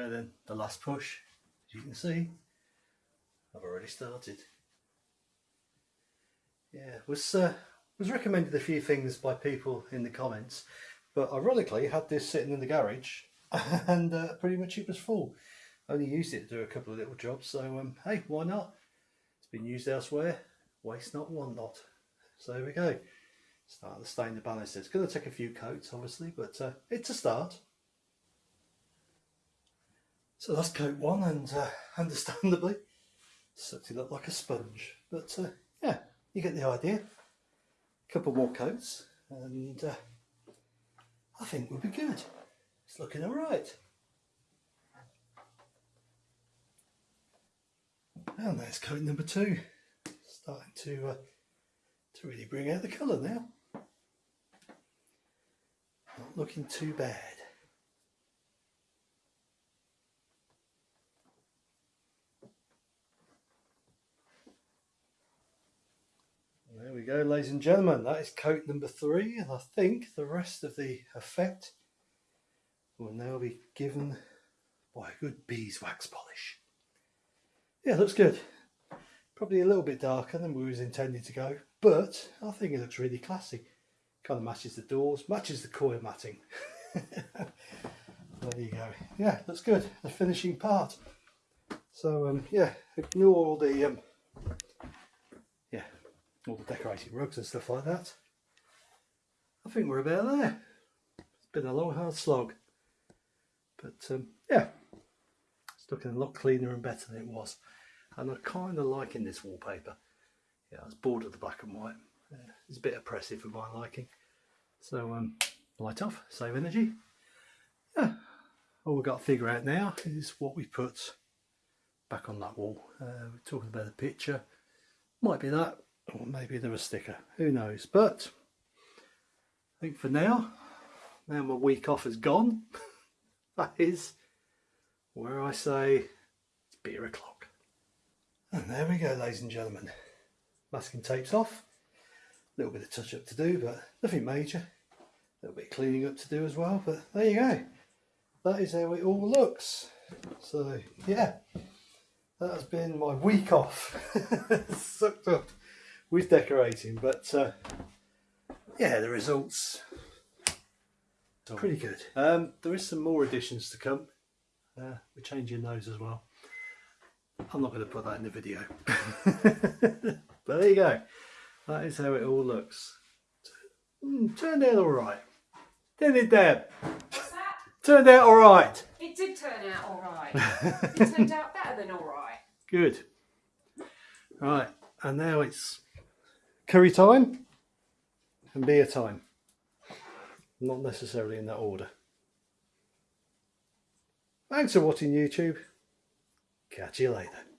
go then, the last push. As you can see, I've already started. Yeah, was uh, was recommended a few things by people in the comments, but ironically had this sitting in the garage and uh, pretty much it was full. Only used it to do a couple of little jobs, so um, hey, why not? It's been used elsewhere, waste not, want not. So there we go. Start to stain the banister. It's going to take a few coats, obviously, but uh, it's a start. So that's coat one, and uh, understandably, sucked it up like a sponge. But uh, yeah, you get the idea. A couple more coats, and uh, I think we'll be good. It's looking all right. And there's coat number two, starting to uh, to really bring out the colour now. Not looking too bad. There we go, ladies and gentlemen. That is coat number three, and I think the rest of the effect will now be given by a good beeswax polish. Yeah, looks good. Probably a little bit darker than we was intending to go, but I think it looks really classy. Kind of matches the doors, matches the coil matting. there you go. Yeah, looks good. The finishing part. So um, yeah, ignore all the um, all the decorated rugs and stuff like that. I think we're about there. It's been a long hard slog. But um, yeah, it's looking a lot cleaner and better than it was. And I'm kind of liking this wallpaper. Yeah, I was bored of the black and white. Uh, it's a bit oppressive for my liking. So um, light off, save energy. Yeah, all we've got to figure out now is what we put back on that wall. Uh, we're talking about a picture. Might be that, or maybe there a sticker. Who knows? But I think for now, now my week off is gone. that is where I say it's beer o'clock. And there we go, ladies and gentlemen. Masking tape's off. A little bit of touch up to do, but nothing major. A little bit of cleaning up to do as well, but there you go. That is how it all looks. So, yeah, that has been my week off. Sucked up with decorating, but uh, yeah, the results are pretty good. Um, there is some more additions to come. Uh, we're changing those as well. I'm not going to put that in the video. but there you go. That is how it all looks. Mm, turned out alright. Didn't it, Deb? Turned out alright. It did turn out alright. it turned out better than alright. Good. Right, and now it's curry time and beer time. Not necessarily in that order. Thanks for watching YouTube. Catch you later.